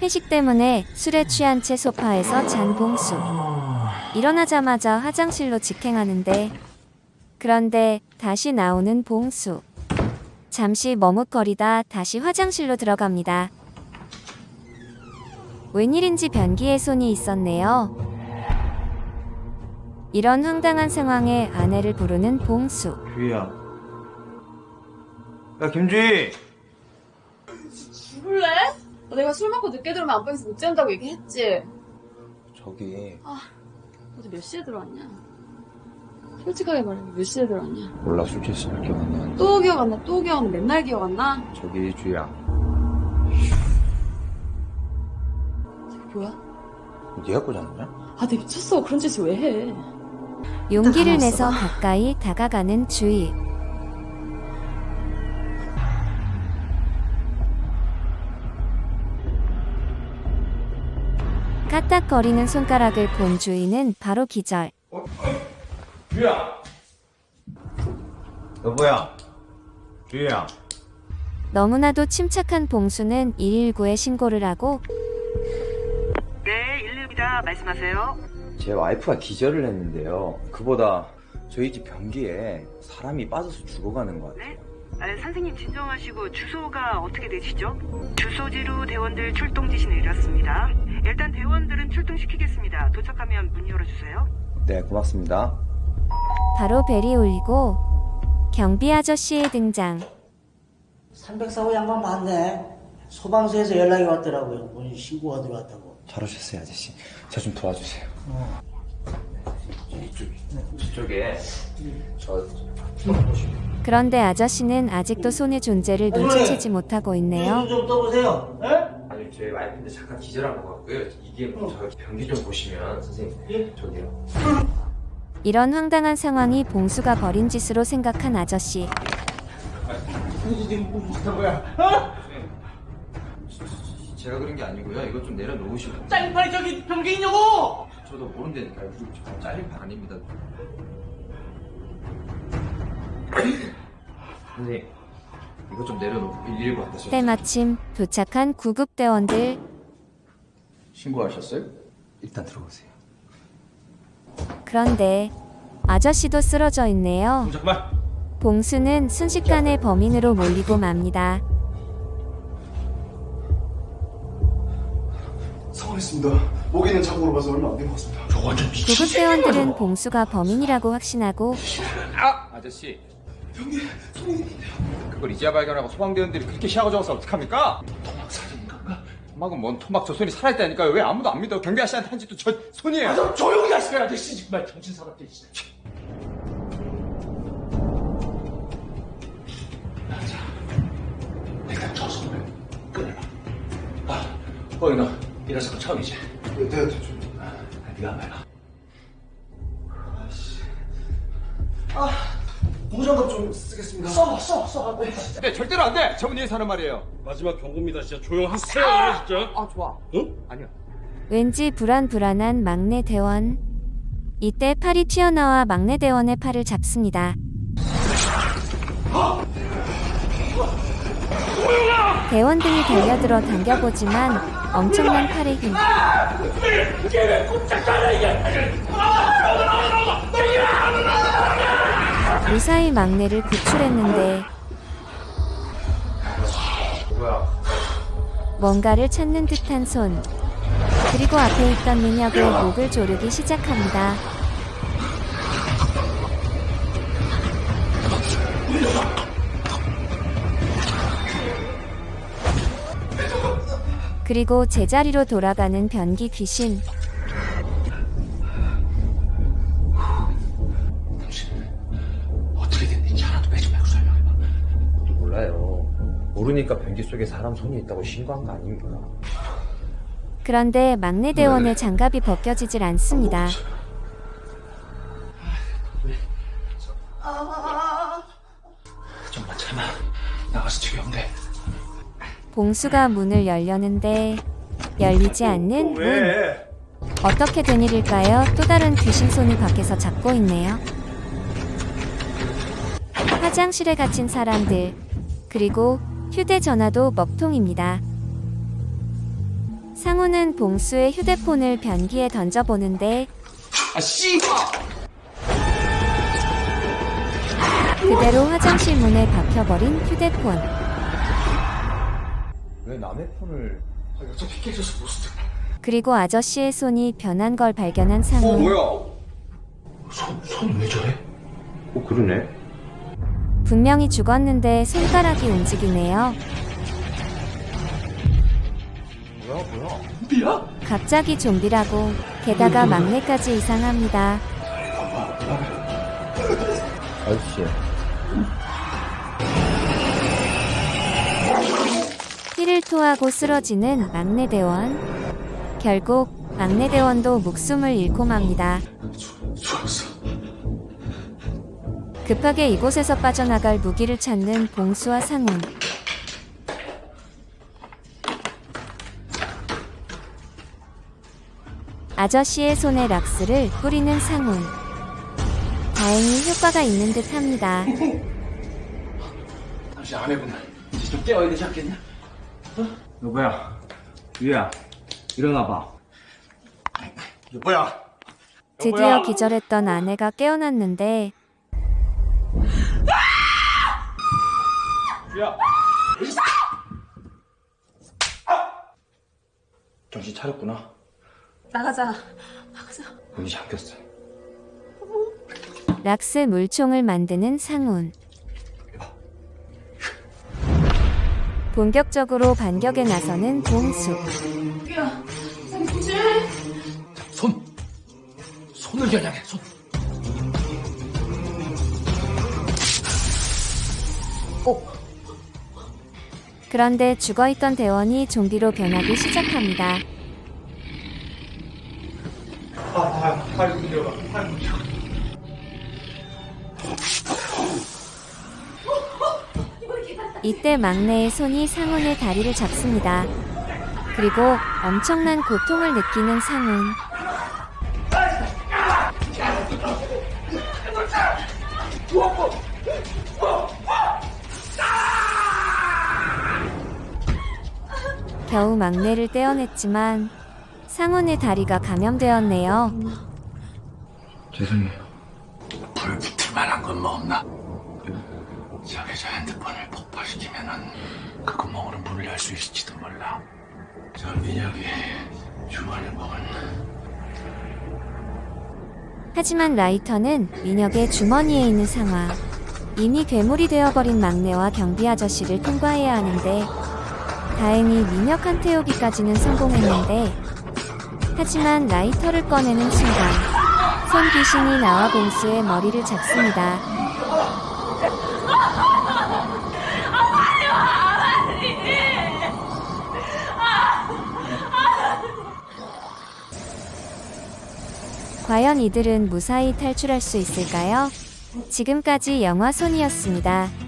회식 때문에 술에 취한 채 소파에서 잔 봉수. 일어나자마자 화장실로 직행하는데 그런데 다시 나오는 봉수. 잠시 머뭇거리다 다시 화장실로 들어갑니다. 웬일인지 변기에 손이 있었네요. 이런 황당한 상황에 아내를 부르는 봉수. 주희야. 야 김주희. 죽을래? 너 내가 술 먹고 늦게 들어오면 안방에서 못 잔다고 얘기했지? 저기 어제 몇 시에 들어왔냐? 솔직하게 말해 몇 시에 들어왔냐? 몰라 술 취했으면 기억 안 나는데. 또 기억 안 나? 또 기억 안 나? 맨날 기억 안 나? 저기 주희야. 저게 뭐야? 네가 꽂았느냐? 아, 내 미쳤어. 그런 짓을 왜 해? 용기를 내서. 가까이 다가가는 주희. 까딱거리는 손가락을 본 주희는 바로 기절. 주희야. 여보야. 주희야. 너무나도 침착한 봉수는 119에 신고를 하고 네, 119입니다. 말씀하세요. 제 와이프가 기절을 했는데요. 그보다 저희 집 변기에 사람이 빠져서 죽어가는 것 같아요. 네? 아, 선생님 진정하시고 주소가 어떻게 되시죠? 주소지로 대원들 출동 지시 내렸습니다. 일단 대원들은 출동시키겠습니다. 도착하면 문 열어주세요. 네, 고맙습니다. 바로 벨이 울리고 경비 아저씨의 등장. 304호 양반 맞네. 소방서에서 연락이 왔더라고요. 본인 신고가 들어왔다고. 잘 오셨어요, 아저씨. 저 좀 도와주세요. 이쪽, 저쪽에 저 그런데 아저씨는 아직도 손의 존재를 눈치채지 못하고 있네요. 눈좀 떠보세요. 예? 아니 저희 와이프인데 잠깐 기절한 것 같고요. 이게 저 변기 좀 보시면 선생님 예? 저기요. 이런 황당한 상황이 봉수가 벌인 짓으로 생각한 아저씨. 지금 무슨 거야? 어? 제가 그런 게 아니고요. 이거 좀 내려놓으시고. 짤판이 저기 변기 있냐고! 저도 모른다니까요. 그리고 저 잘린 판 아닙니다. 선생님 이거 좀 내려놓고 119 갖다 줘. 때마침 도착한 구급대원들 신고하셨어요? 일단 들어오세요. 그런데 아저씨도 쓰러져 있네요. 잠깐만. 봉수는 순식간에 범인으로 몰리고 맙니다. 상황했습니다. 목에는 자국으로 봐서 얼마 안 된 것 같습니다. 구급 대원들은 봉수가 범인이라고 확신하고 아! 아저씨 손이 있는데요. 그걸 이제야 발견하고 소방대원들이 그렇게 시야가 적어서 어떡합니까? 토막 살인 건가? 토막은 뭔 토막 저 손이 살아있다니까요 왜 아무도 안 믿어 경비 아저씨한테 한 짓도 저 손이에요 아, 좀 조용히 하시라, 아저씨. 정말 정신 사납게. 진짜. 자, 일단 저 손을 끊어라. 아, 어, 너 이런 사건 처음이지? 네, 네, 대충. 아, 네가 한번 해봐. 아, 무장갑 좀 쓰겠습니다. 써, 써, 써. 네 절대로 안돼 저분 위해서 하는 말이에요 마지막 경고입니다. 진짜 조용하세요, 아! 진짜. 아 좋아 응? 아니야 왠지 불안불안한 막내 대원. 이때 팔이 튀어나와 막내 대원의 팔을 잡습니다. 대원들이 달려들어 당겨보지만 엄청난 팔의 힘. 무사히 막내를 구출했는데 뭔가를 찾는 듯한 손. 그리고 앞에 있던 민혁의 목을 조르기 시작합니다. 그리고 제자리로 돌아가는 변기 귀신. 어떻게 됐는지 하나도 빼지 말고 설명해봐. 몰라요. 모르니까 변기 속에 사람 손이 있다고 신고한 거 아닙니까? 그런데 막내 대원의 장갑이 벗겨지질 않습니다. 좀만 참아. 나가서 치료하면 돼. 봉수가 문을 열려는데 열리지 않는 문. 어떻게 된 일일까요? 또 다른 귀신 손이 밖에서 잡고 있네요. 화장실에 갇힌 사람들. 그리고 휴대전화도 먹통입니다. 상우는 봉수의 휴대폰을 변기에 던져보는데 아, 씨발! 그대로 화장실 문에 박혀버린 휴대폰. 왜 남의 폰을 아, 어차피 깨져서 못 쓰. 그리고 아저씨의 손이 변한 걸 발견한 상우. 어, 뭐야? 손, 손 왜 저래? 어 그러네 분명히 죽었는데 손가락이 움직이네요. 뭐야 뭐야 미야? 갑자기 좀비라고. 게다가 막내까지 이상합니다. 아저씨 피를 토하고 쓰러지는 막내 대원. 결국 막내 대원도 목숨을 잃고 맙니다. 급하게 이곳에서 빠져나갈 무기를 찾는 봉수와 상훈. 아저씨의 손에 락스를 뿌리는 상훈. 다행히 효과가 있는 듯 합니다. 당신 아내분 이제 좀 깨워야 되지 않겠냐? 여보야 유야 일어나봐 여보야. 드디어 기절했던 아내가 깨어났는데 야. 정신 차렸구나. 나가자. 문이 잠겼어. 락스 물총을 만드는 상훈. 본격적으로 반격에 나서는 봉수. 손! 손을 겨냥해, 손! 그런데 죽어있던 대원이 좀비로 변하기 시작합니다. 이때 막내의 손이 상훈의 다리를 잡습니다. 그리고 엄청난 고통을 느끼는 상훈. 겨우 막내를 떼어냈지만 상훈의 다리가 감염되었네요. 죄송해요 불 붙을 만한 건 뭐 없나? 저기 저핸드폰을 폭발시키면은 그 구멍으로 문을 열 수 있을지도 몰라. 저 민혁이 주머니 먹은 하지만 라이터는 민혁의 주머니에 있는 상황. 이미 괴물이 되어버린 막내와 경비 아저씨를 통과해야 하는데 다행히 민혁한테 오기까지는 성공했는데 하지만 라이터를 꺼내는 순간 손 귀신이 나와 봉수의 머리를 잡습니다. 과연 이들은 무사히 탈출할 수 있을까요? 지금까지 영화 손이었습니다.